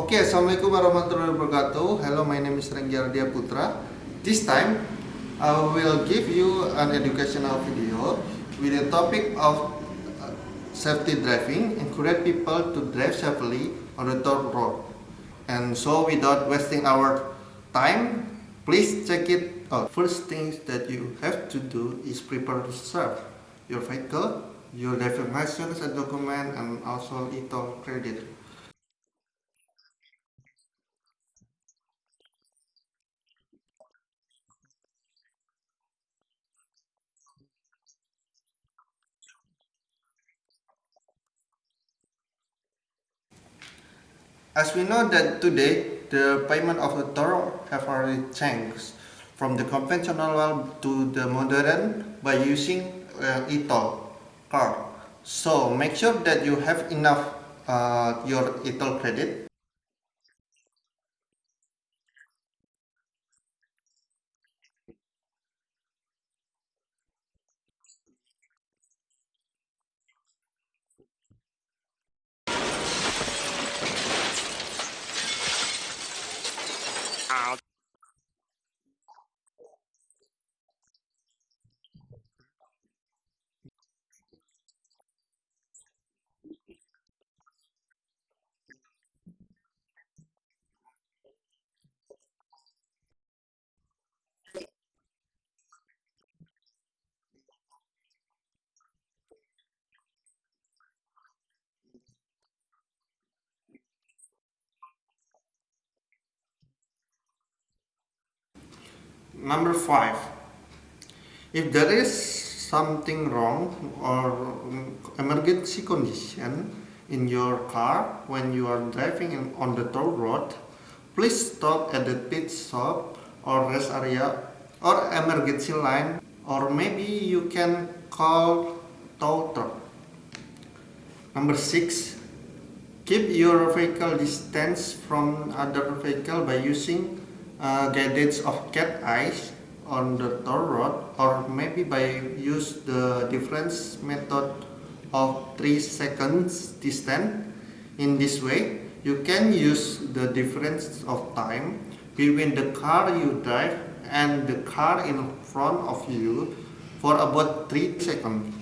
Okay, Assalamualaikum warahmatullahi wabarakatuh. Hello, my name is Renggi Ardia Putra. This time, I will give you an educational video with the topic of uh, safety driving, encourage people to drive safely on the road. And so, without wasting our time, please check it out. First things that you have to do is prepare to serve your vehicle, your driving license and document, and also e-toll credit. As we know that today the payment of the toll have already changed from the conventional one to the modern by using uh, e-toll card. So make sure that you have enough uh, your e-toll credit Number five, if there is something wrong or emergency condition in your car when you are driving on the toll road, please stop at the pit stop or rest area or emergency line or maybe you can call tow truck. Number six, keep your vehicle distance from other vehicle by using uh, guidance of cat eyes on the toll road or maybe by use the difference method of 3 seconds distance. In this way you can use the difference of time between the car you drive and the car in front of you for about 3 seconds